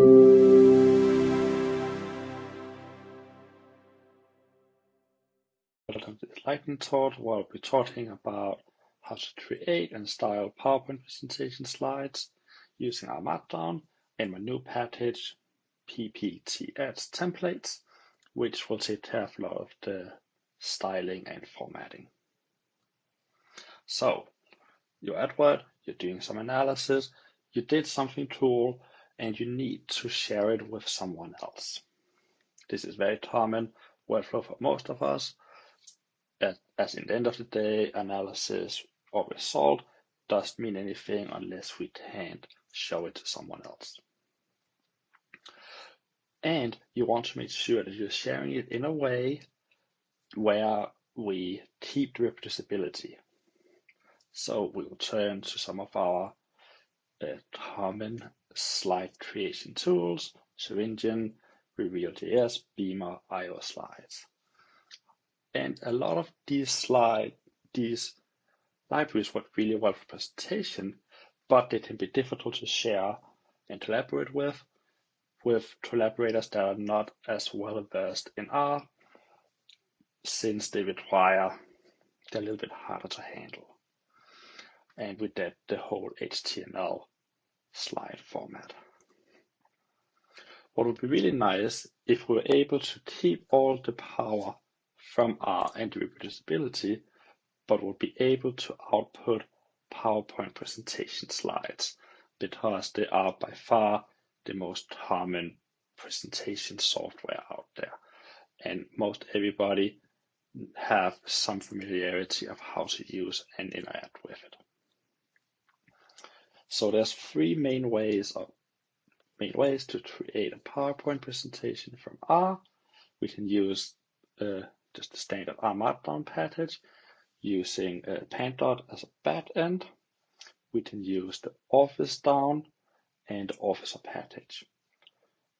Welcome to this lightning talk where I'll be talking about how to create and style PowerPoint presentation slides using R Markdown and my new package PPTX templates, which will take care of a lot of the styling and formatting. So you're at Word, you're doing some analysis, you did something cool, and you need to share it with someone else. This is very common workflow for most of us as in the end of the day, analysis or result doesn't mean anything unless we can't show it to someone else. And you want to make sure that you're sharing it in a way where we keep the reproducibility. So we will turn to some of our uh, common slide creation tools, Engine, Reveal.js, Beamer, IO slides. And a lot of these slide, these libraries work really well for presentation, but they can be difficult to share and collaborate with, with collaborators that are not as well versed in R, since they require, they're a little bit harder to handle. And with that, the whole HTML slide format. What would be really nice if we were able to keep all the power from R and reproducibility, but would be able to output PowerPoint presentation slides because they are by far the most common presentation software out there. And most everybody have some familiarity of how to use and interact with it. So there's three main ways of main ways to create a PowerPoint presentation from R. We can use uh, just the standard R Markdown package using uh, Pandoc as a backend. We can use the officedown and Officer package.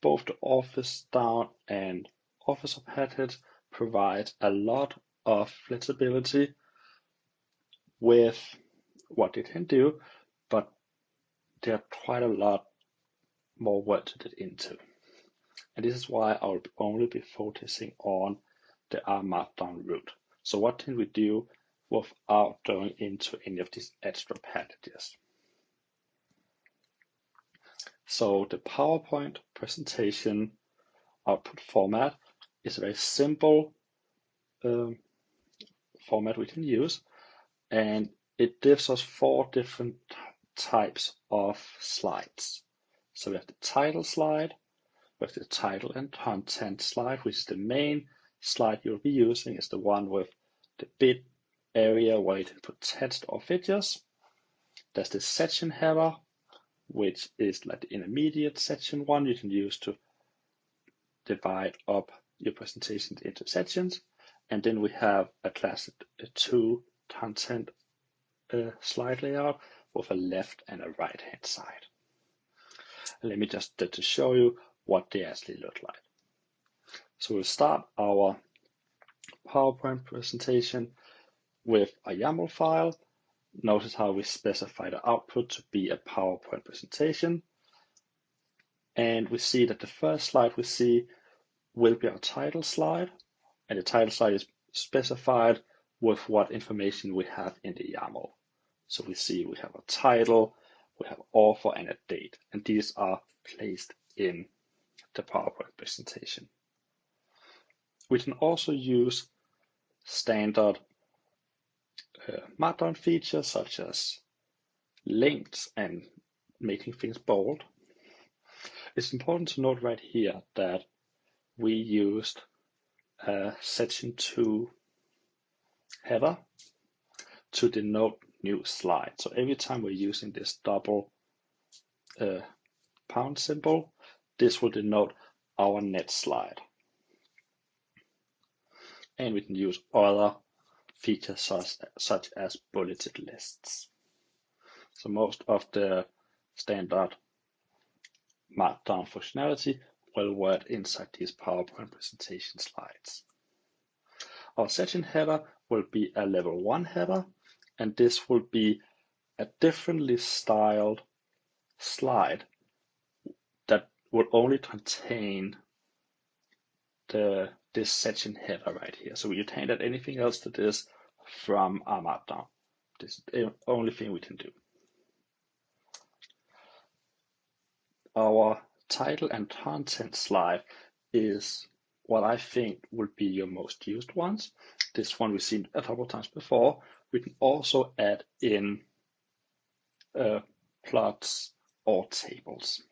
Both the officedown and Officer package provide a lot of flexibility with what they can do, there are quite a lot more work to get into. And this is why I'll only be focusing on the R Markdown route. So what can we do without going into any of these extra packages? So the PowerPoint presentation output format is a very simple um, format we can use and it gives us four different types of slides. So we have the title slide, we have the title and content slide, which is the main slide you'll be using is the one with the bit area where you can put text or videos. There's the section header, which is like the intermediate section one you can use to divide up your presentation into sections. And then we have a classic a two content uh, slide layout with a left and a right hand side. Let me just to show you what they actually look like. So we'll start our PowerPoint presentation with a YAML file. Notice how we specify the output to be a PowerPoint presentation. And we see that the first slide we see will be our title slide. And the title slide is specified with what information we have in the YAML. So we see we have a title, we have author and a date, and these are placed in the PowerPoint presentation. We can also use standard uh, Markdown features such as links and making things bold. It's important to note right here that we used a section 2 header to denote new slide. So every time we're using this double uh, pound symbol, this will denote our next slide and we can use other features such, such as bulleted lists. So most of the standard Markdown functionality will work inside these PowerPoint presentation slides. Our section header will be a level 1 header, and this will be a differently styled slide that will only contain the this section header right here. So we can't add anything else to this from R Markdown. This is the only thing we can do. Our title and content slide is what I think would be your most used ones. This one we've seen a couple of times before. We can also add in uh, plots or tables,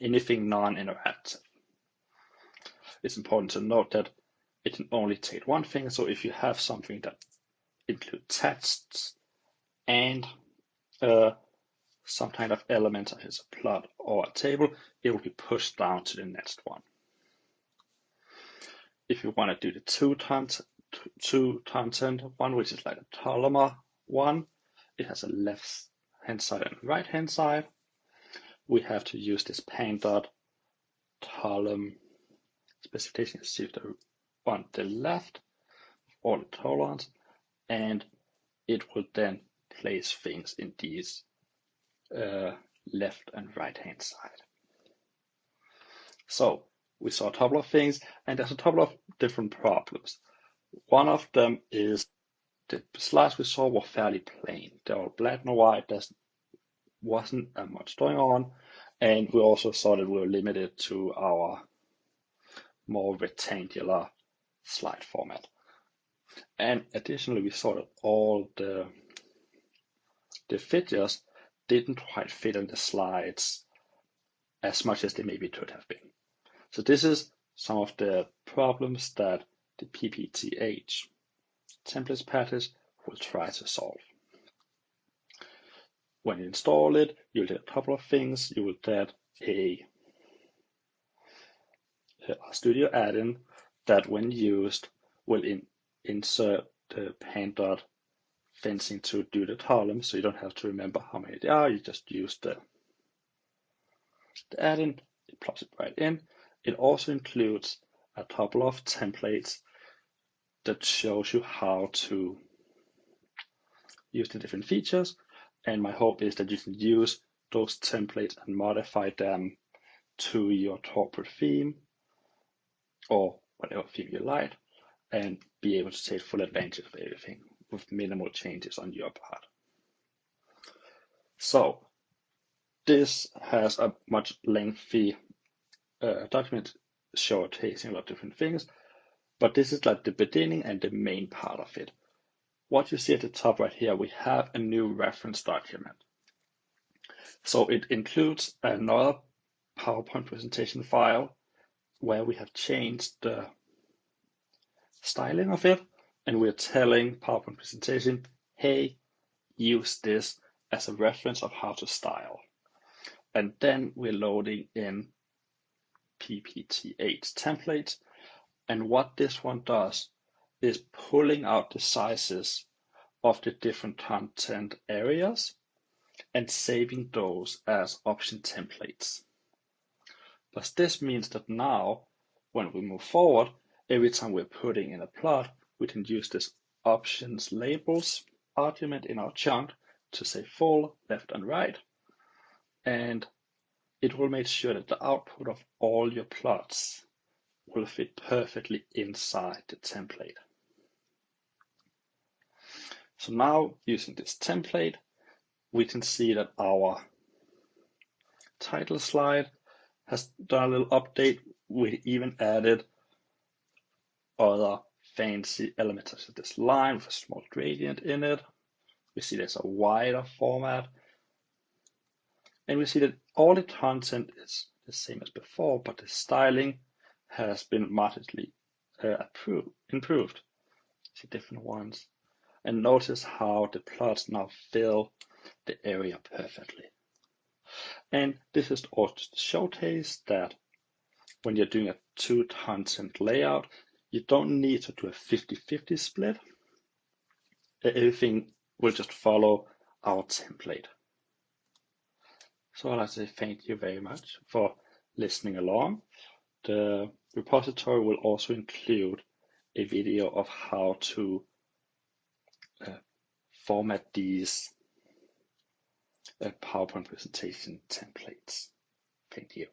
anything non-interactive. It's important to note that it can only take one thing. So if you have something that includes texts and uh, some kind of element such as a plot or a table, it will be pushed down to the next one. If you want to do the two times two content one, which is like a columnar one, it has a left hand side and right hand side. We have to use this Pandoc column specification is shifted on the left all the tolerance and it will then place things in these uh, left and right hand side. So we saw a couple of things and there's a couple of different problems. One of them is the slides we saw were fairly plain. They were black and white. There wasn't much going on. And we also saw that we were limited to our more rectangular slide format. And additionally, we saw that all the, the figures didn't quite fit in the slides as much as they maybe could have been. So this is some of the problems that the PPTX templates package will try to solve. When you install it, you'll get a couple of things. You will get a Studio add-in that when used will in, insert the Pandoc fencing to do the columns so you don't have to remember how many there are, you just use the, the add-in, it plops it right in. It also includes a couple of templates that shows you how to use the different features and my hope is that you can use those templates and modify them to your corporate theme or whatever theme you like and be able to take full advantage of everything with minimal changes on your part. So this has a much lengthy uh, document showcasing a lot of different things, but this is like the beginning and the main part of it. What you see at the top right here, we have a new reference document. So it includes another PowerPoint presentation file where we have changed the styling of it and we're telling PowerPoint presentation, hey, use this as a reference of how to style. And then we're loading in PPTX template. And what this one does is pulling out the sizes of the different content areas and saving those as option templates. But this means that now, when we move forward, every time we're putting in a plot, we can use this options labels argument in our chunk to say full, left and right. And it will make sure that the output of all your plots will fit perfectly inside the template. So now using this template, we can see that our title slide has done a little update. We even added other fancy elements such as this line with a small gradient in it. We see there's a wider format. And we see that all the content is the same as before, but the styling has been markedly uh, improved. See different ones. And notice how the plots now fill the area perfectly. And this is also to showcase that when you're doing a two content layout, you don't need to do a 50-50 split. Everything will just follow our template. So I'd like to say thank you very much for listening along. The repository will also include a video of how to uh, format these PowerPoint presentation templates. Thank you.